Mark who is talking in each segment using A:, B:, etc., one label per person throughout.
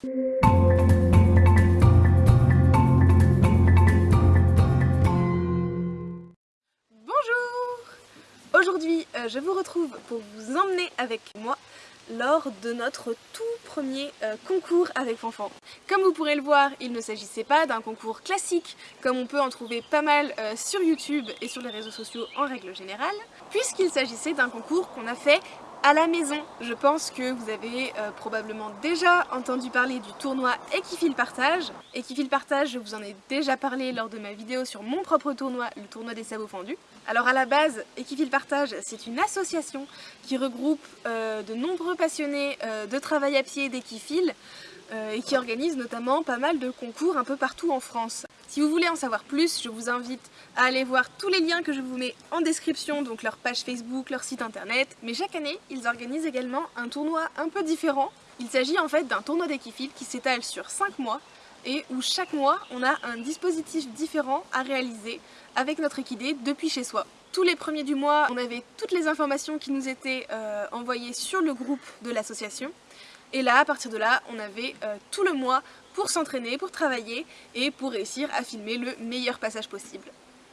A: Bonjour Aujourd'hui, euh, je vous retrouve pour vous emmener avec moi lors de notre tout premier euh, concours avec Fanfan. Comme vous pourrez le voir, il ne s'agissait pas d'un concours classique comme on peut en trouver pas mal euh, sur YouTube et sur les réseaux sociaux en règle générale, puisqu'il s'agissait d'un concours qu'on a fait à la maison. Je pense que vous avez euh, probablement déjà entendu parler du tournoi Equifil Partage. Equifil Partage, je vous en ai déjà parlé lors de ma vidéo sur mon propre tournoi, le tournoi des sabots fendus. Alors à la base, Equifil Partage, c'est une association qui regroupe euh, de nombreux passionnés euh, de travail à pied d'Equifil et qui organise notamment pas mal de concours un peu partout en France. Si vous voulez en savoir plus, je vous invite à aller voir tous les liens que je vous mets en description, donc leur page Facebook, leur site internet. Mais chaque année, ils organisent également un tournoi un peu différent. Il s'agit en fait d'un tournoi d'équifil qui s'étale sur 5 mois et où chaque mois, on a un dispositif différent à réaliser avec notre équidé depuis chez soi. Tous les premiers du mois, on avait toutes les informations qui nous étaient euh, envoyées sur le groupe de l'association. Et là, à partir de là, on avait euh, tout le mois pour s'entraîner, pour travailler et pour réussir à filmer le meilleur passage possible.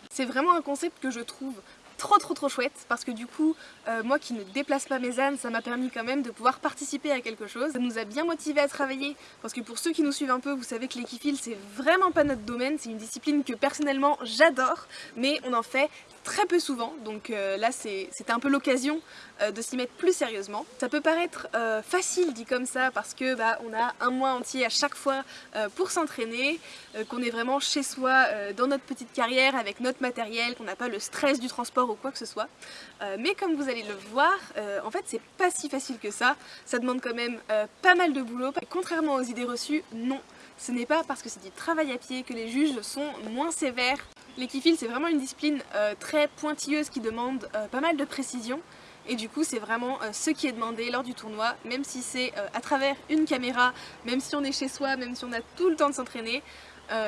A: C'est vraiment un concept que je trouve trop trop trop chouette parce que du coup euh, moi qui ne déplace pas mes ânes ça m'a permis quand même de pouvoir participer à quelque chose ça nous a bien motivé à travailler parce que pour ceux qui nous suivent un peu vous savez que l'équifil c'est vraiment pas notre domaine c'est une discipline que personnellement j'adore mais on en fait très peu souvent, donc euh, là c'était un peu l'occasion euh, de s'y mettre plus sérieusement. Ça peut paraître euh, facile dit comme ça parce que bah, on a un mois entier à chaque fois pour s'entraîner, qu'on est vraiment chez soi dans notre petite carrière avec notre matériel, qu'on n'a pas le stress du transport ou quoi que ce soit. mais comme vous allez le voir, en fait c'est pas si facile que ça, ça demande quand même pas mal de boulot. Contrairement aux idées reçues, non, ce n'est pas parce que c'est du travail à pied que les juges sont moins sévères L'équifil c'est vraiment une discipline euh, très pointilleuse qui demande euh, pas mal de précision et du coup c'est vraiment euh, ce qui est demandé lors du tournoi, même si c'est à travers une caméra, même si on est chez soi, même si on a tout le temps de s'entraîner,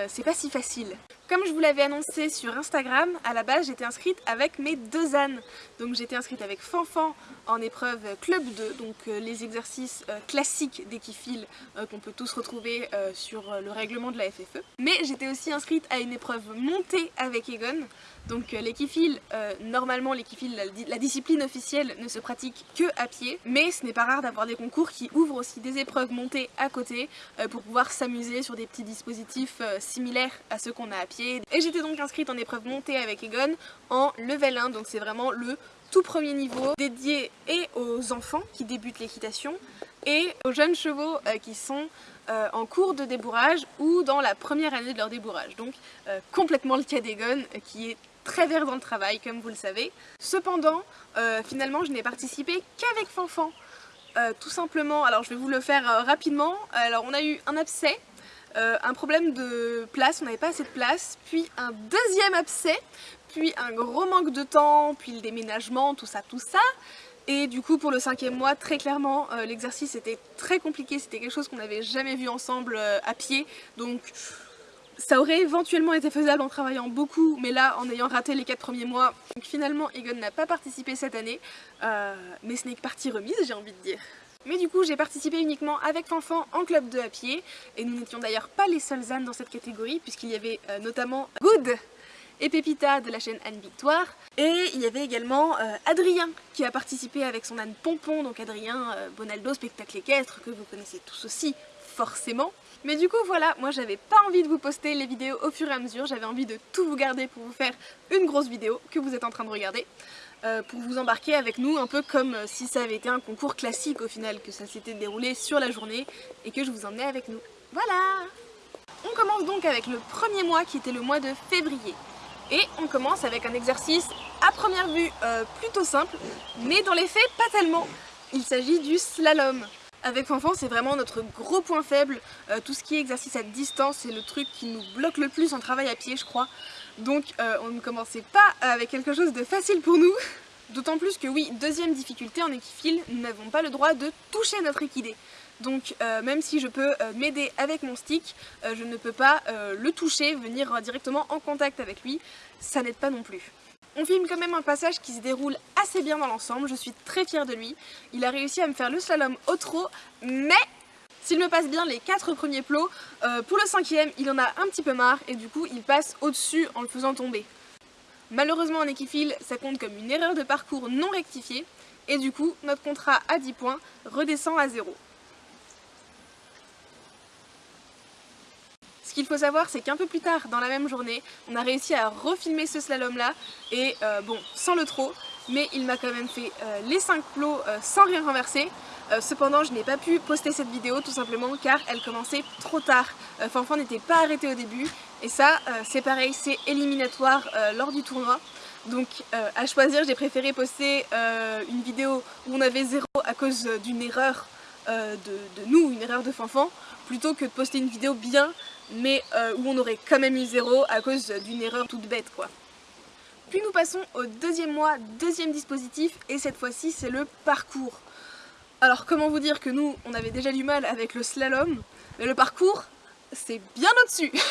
A: c'est pas si facile. Comme je vous l'avais annoncé sur Instagram, à la base j'étais inscrite avec mes deux ânes. Donc j'étais inscrite avec Fanfan en épreuve Club 2, donc euh, les exercices euh, classiques d'équifil euh, qu'on peut tous retrouver sur le règlement de la FFE. Mais j'étais aussi inscrite à une épreuve montée avec Egon, donc l'équifil, normalement l'équifil, la, la, discipline officielle ne se pratique que à pied, mais ce n'est pas rare d'avoir des concours qui ouvrent aussi des épreuves montées à côté pour pouvoir s'amuser sur des petits dispositifs similaires à ceux qu'on a à pied. Et j'étais donc inscrite en épreuve montée avec Egon en level 1, donc c'est vraiment le tout premier niveau dédié et aux enfants qui débutent l'équitation et aux jeunes chevaux euh, qui sont euh, en cours de débourrage ou dans la première année de leur débourrage. Donc euh, complètement le cas d'Egon qui est très vert dans le travail comme vous le savez. Cependant, finalement je n'ai participé qu'avec Fanfan. tout simplement, alors je vais vous le faire rapidement, alors on a eu un abcès un problème de place, on n'avait pas assez de place, puis un deuxième abcès, puis un gros manque de temps, puis le déménagement, tout ça, tout ça. Et du coup pour le cinquième mois, très clairement, euh, l'exercice était très compliqué, c'était quelque chose qu'on n'avait jamais vu ensemble euh, à pied, donc ça aurait éventuellement été faisable en travaillant beaucoup, mais là, en ayant raté les 4 premiers mois, donc finalement Egon n'a pas participé cette année, mais ce n'est que partie remise, j'ai envie de dire. Mais du coup j'ai participé uniquement avec Fanfan en club 2 à pied. Et nous n'étions d'ailleurs pas les seuls ânes dans cette catégorie puisqu'il y avait euh, notamment Good et Pépita de la chaîne Anne Victoire et il y avait également euh, Adrien qui a participé avec son âne Pompon donc Adrien euh, Bonaldo spectacle équestre que vous connaissez tous aussi forcément mais du coup voilà, moi j'avais pas envie de vous poster les vidéos au fur et à mesure, j'avais envie de tout vous garder pour vous faire une grosse vidéo que vous êtes en train de regarder. Euh, pour vous embarquer avec nous un peu comme si ça avait été un concours classique au final, que ça s'était déroulé sur la journée et que je vous emmenais avec nous. Voilà On commence donc avec le premier mois qui était le mois de février. Et on commence avec un exercice à première vue euh, plutôt simple, mais dans les faits pas tellement. Il s'agit du slalom. Avec Fanfan, c'est vraiment notre gros point faible. tout ce qui est exercice à distance, c'est le truc qui nous bloque le plus en travail à pied, je crois. Donc euh, on ne commençait pas avec quelque chose de facile pour nous. D'autant plus que oui, deuxième difficulté en équifile, nous n'avons pas le droit de toucher notre équidé. Donc euh, même si je peux euh, m'aider avec mon stick, je ne peux pas le toucher, venir directement en contact avec lui, ça n'aide pas non plus. On filme quand même un passage qui se déroule assez bien dans l'ensemble, je suis très fière de lui. Il a réussi à me faire le slalom au trot, mais S'il me passe bien les 4 premiers plots, euh, pour le cinquième, il en a un petit peu marre et du coup, il passe au-dessus en le faisant tomber. Malheureusement en équifile, ça compte comme une erreur de parcours non rectifiée et du coup, notre contrat à 10 points redescend à 0. Qu'il faut savoir, c'est qu'un peu plus tard dans la même journée, on a réussi à refilmer ce slalom là et euh, bon, sans le trop, mais il m'a quand même fait euh, les 5 plots euh, sans rien renverser. cependant, je n'ai pas pu poster cette vidéo tout simplement car elle commençait trop tard. Fanfan n'était pas arrêté au début et ça, c'est pareil, c'est éliminatoire lors du tournoi. Donc à choisir, j'ai préféré poster une vidéo où on avait 0 à cause d'une erreur de, nous, une erreur de Fanfan, plutôt que de poster une vidéo bien, mais où on aurait quand même eu 0 à cause d'une erreur toute bête quoi. Puis nous passons au deuxième mois, deuxième dispositif, et cette fois-ci c'est le parcours. Alors comment vous dire que nous, on avait déjà du mal avec le slalom, mais le parcours, c'est bien au-dessus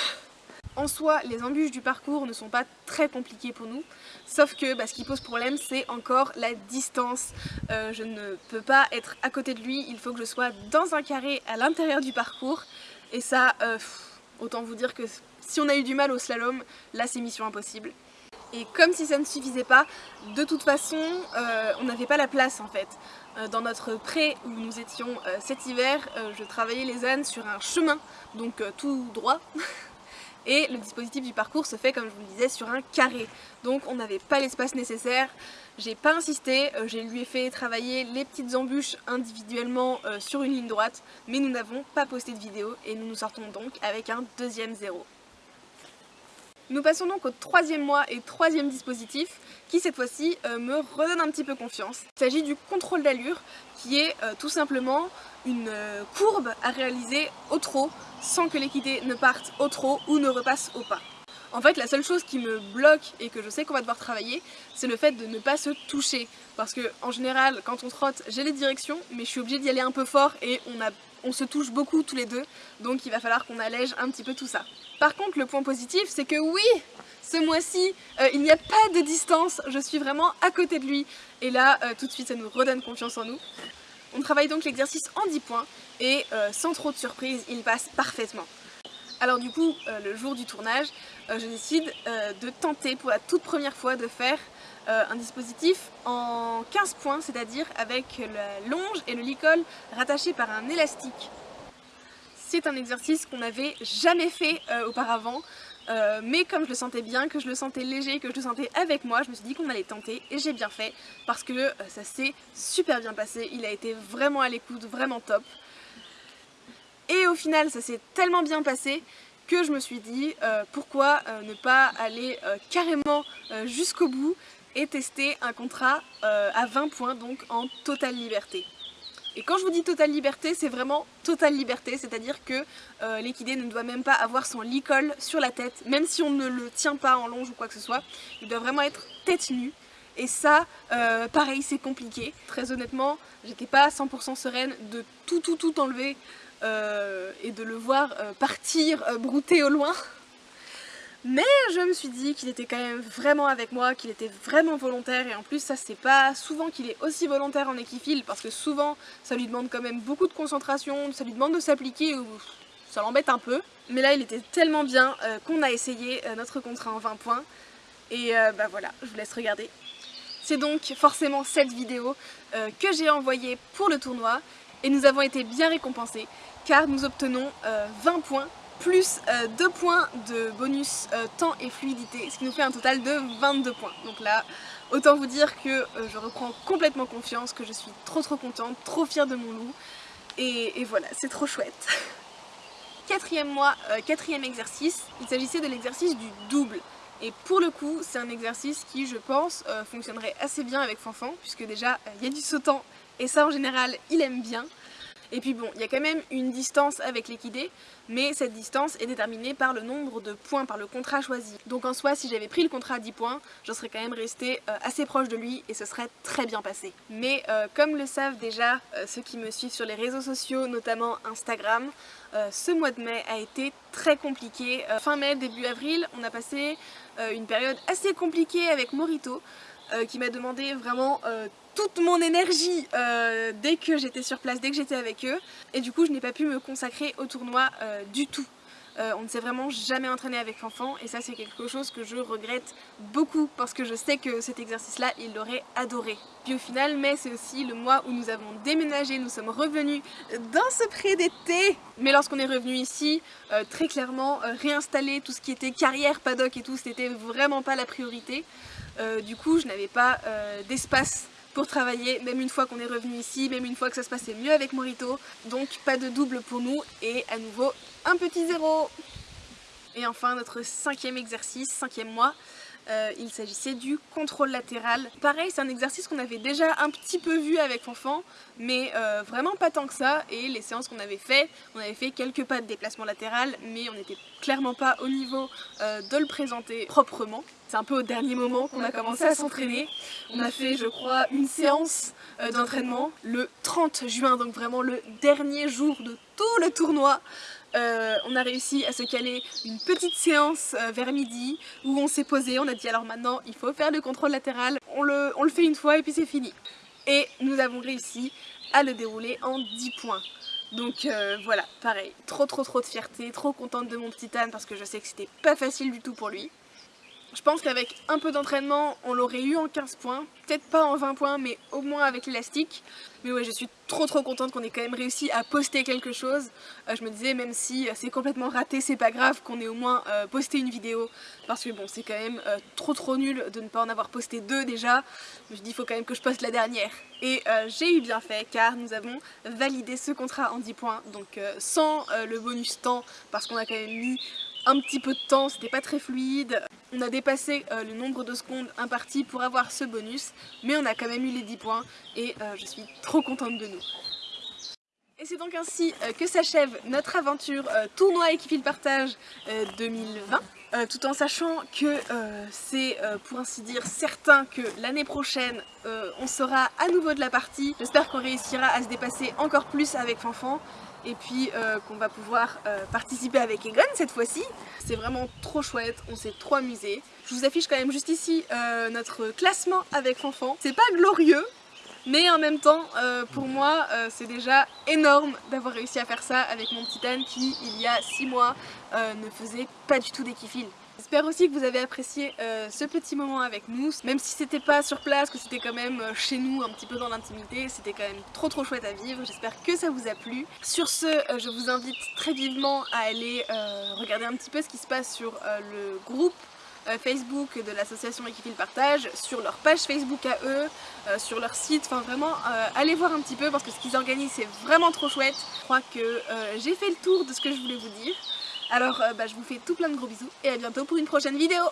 A: En soi, les embûches du parcours ne sont pas très compliquées pour nous, sauf que bah, ce qui pose problème, c'est encore la distance. Euh, je ne peux pas être à côté de lui, il faut que je sois dans un carré à l'intérieur du parcours, et ça, euh, autant vous dire que si on a eu du mal au slalom, là c'est mission impossible. Et comme si ça ne suffisait pas, de toute façon, euh, on n'avait pas la place en fait. Euh, dans notre pré où nous étions euh, cet hiver, je travaillais les ânes sur un chemin, donc tout droit. Et le dispositif du parcours se fait, comme je vous le disais, sur un carré. Donc on n'avait pas l'espace nécessaire. J'ai pas insisté, j'ai lui ai fait travailler les petites embûches individuellement sur une ligne droite, mais nous n'avons pas posté de vidéo et nous nous sortons donc avec un deuxième zéro. Nous passons donc au troisième mois et troisième dispositif qui cette fois-ci euh, me redonne un petit peu confiance. Il s'agit du contrôle d'allure qui est euh, tout simplement une euh, courbe à réaliser au trot sans que l'équité ne parte au trot ou ne repasse au pas. En fait, la seule chose qui me bloque et que je sais qu'on va devoir travailler, c'est le fait de ne pas se toucher. Parce que, en général, quand on trotte, j'ai les directions, mais je suis obligée d'y aller un peu fort et on se touche beaucoup tous les deux, donc il va falloir qu'on allège un petit peu tout ça. Par contre, le point positif, c'est que oui, ce mois-ci, euh, il n'y a pas de distance, je suis vraiment à côté de lui. Et là, euh, tout de suite, ça nous redonne confiance en nous. On travaille donc l'exercice en 10 points, et euh, sans trop de surprise, il passe parfaitement. Alors du coup, le jour du tournage, je décide de tenter pour la toute première fois de faire un dispositif en 15 points, c'est-à-dire avec la longe et le licol rattachés par un élastique c'est un exercice qu'on n'avait jamais fait euh, auparavant. Euh, mais comme je le sentais bien, que je le sentais léger, que je le sentais avec moi, je me suis dit qu'on allait tenter et j'ai bien fait parce que euh, ça s'est super bien passé, il a été vraiment à l'écoute, vraiment top. Et au final ça s'est tellement bien passé que je me suis dit pourquoi ne pas aller carrément jusqu'au bout et tester un contrat à 20 points donc en totale liberté. Et quand je vous dis totale liberté, c'est vraiment totale liberté, c'est-à-dire que euh, l'équidé ne doit même pas avoir son licol sur la tête, même si on ne le tient pas en longe ou quoi que ce soit, il doit vraiment être tête nue. Et ça, euh, pareil, c'est compliqué. Très honnêtement, j'étais pas 100% sereine de tout tout tout enlever euh, et de le voir partir brouter au loin. Mais je me suis dit qu'il était quand même vraiment avec moi, qu'il était vraiment volontaire et en plus ça c'est pas souvent qu'il est aussi volontaire en équifile parce que souvent ça lui demande quand même beaucoup de concentration, ça lui demande de s'appliquer ou ça l'embête un peu. Mais là il était tellement bien euh, qu'on a essayé euh, notre contrat en 20 points et euh, bah voilà, je vous laisse regarder. C'est donc forcément cette vidéo que j'ai envoyée pour le tournoi et nous avons été bien récompensés car nous obtenons 20 points plus 2 euh, points de bonus euh, temps et fluidité, ce qui nous fait un total de 22 points. Donc là, autant vous dire que euh, je reprends complètement confiance, que je suis trop trop contente, trop fière de mon loup, et, voilà, c'est trop chouette. Quatrième mois, quatrième exercice, il s'agissait de l'exercice du double. Et pour le coup, c'est un exercice qui, je pense, fonctionnerait assez bien avec Fanfan, puisque déjà, il y a du sautant, et ça en général, il aime bien. Et puis bon, il y a quand même une distance avec l'équidé, mais cette distance est déterminée par le nombre de points, par le contrat choisi. Donc en soi, si j'avais pris le contrat à 10 points, je serais quand même restée euh, assez proche de lui et ce serait très bien passé. Mais euh, comme le savent déjà euh, ceux qui me suivent sur les réseaux sociaux, notamment Instagram, ce mois de mai a été très compliqué. fin mai, début avril, on a passé une période assez compliquée avec Morito, qui m'a demandé vraiment toute mon énergie euh, dès que j'étais sur place, dès que j'étais avec eux. Et du coup, je n'ai pas pu me consacrer au tournoi euh, du tout. Euh, on ne s'est vraiment jamais entraîné avec l'enfant et ça c'est quelque chose que je regrette beaucoup parce que je sais que cet exercice là il l'aurait adoré. Puis au final mai c'est aussi le mois où nous avons déménagé, nous sommes revenus dans ce pré d'été mais lorsqu'on est revenu ici très clairement réinstaller tout ce qui était carrière, paddock et tout c'était vraiment pas la priorité du coup je n'avais pas d'espace pour travailler, même une fois qu'on est revenu ici, même une fois que ça se passait mieux avec Morito. Donc pas de double pour nous et à nouveau un petit zéro. Et enfin notre cinquième exercice, cinquième mois, euh, il s'agissait du contrôle latéral. Pareil, c'est un exercice qu'on avait déjà un petit peu vu avec Fanfan, mais euh, vraiment pas tant que ça. Et les séances qu'on avait fait, on avait fait quelques pas de déplacement latéral, mais on n'était clairement pas au niveau euh, de le présenter proprement. C'est un peu au dernier moment qu'on a commencé à s'entraîner. On a fait, je crois, une séance d'entraînement le 30 juin, donc vraiment le dernier jour de tout le tournoi. Euh, on a réussi à se caler une petite séance euh, vers midi où on s'est posé, on a dit alors maintenant il faut faire le contrôle latéral, on le, fait une fois et puis c'est fini. Et nous avons réussi à le dérouler en 10 points. Donc euh, voilà, pareil, trop trop trop de fierté, trop contente de mon petit âne parce que je sais que c'était pas facile du tout pour lui. Je pense qu'avec un peu d'entraînement, on l'aurait eu en 15 points. Peut-être pas en 20 points, mais au moins avec l'élastique. Mais ouais, je suis trop trop contente qu'on ait quand même réussi à poster quelque chose. Euh, je me disais, même si euh, c'est complètement raté, c'est pas grave qu'on ait au moins euh, posté une vidéo. Parce que bon, c'est quand même trop trop nul de ne pas en avoir posté deux déjà. Je me suis dit, il faut quand même que je poste la dernière. Et j'ai eu bien fait, car nous avons validé ce contrat en 10 points. Donc sans le bonus temps, parce qu'on a quand même mis un petit peu de temps, c'était pas très fluide. On a dépassé euh, le nombre de secondes imparties pour avoir ce bonus, mais on a quand même eu les 10 points et euh, je suis trop contente de nous. Et c'est donc ainsi euh, que s'achève notre aventure tournoi équipe partage 2020. tout en sachant que c'est pour ainsi dire certain que l'année prochaine on sera à nouveau de la partie. J'espère qu'on réussira à se dépasser encore plus avec Fanfan et puis euh, qu'on va pouvoir euh, participer avec Egon cette fois-ci. C'est vraiment trop chouette, on s'est trop amusé. Je vous affiche quand même juste ici euh, notre classement avec Fanfan. C'est pas glorieux, mais en même temps, pour moi, c'est déjà énorme d'avoir réussi à faire ça avec mon petit Anne qui, il y a 6 mois, ne faisait pas du tout d'équifile. J'espère aussi que vous avez apprécié euh, ce petit moment avec nous, même si c'était pas sur place, que c'était quand même euh, chez nous, un petit peu dans l'intimité, c'était quand même trop trop chouette à vivre, j'espère que ça vous a plu. Sur ce, euh, je vous invite très vivement à aller regarder un petit peu ce qui se passe sur le groupe Facebook de l'association Équipe Partage, sur leur page Facebook à eux, sur leur site, enfin vraiment allez voir un petit peu parce que ce qu'ils organisent c'est vraiment trop chouette. Je crois que j'ai fait le tour de ce que je voulais vous dire. Alors euh, bah, je vous fais tout plein de gros bisous et à bientôt pour une prochaine vidéo